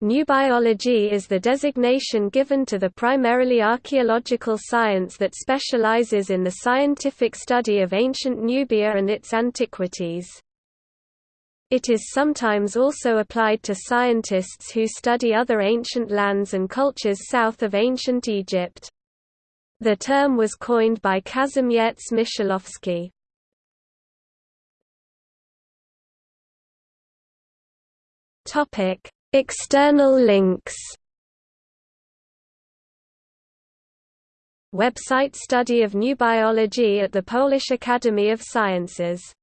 Nubiology is the designation given to the primarily archaeological science that specializes in the scientific study of ancient Nubia and its antiquities. It is sometimes also applied to scientists who study other ancient lands and cultures south of ancient Egypt. The term was coined by Kazimierz Michałowski. Topic External links. Website Study of Nubiology at the Polish Academy of Sciences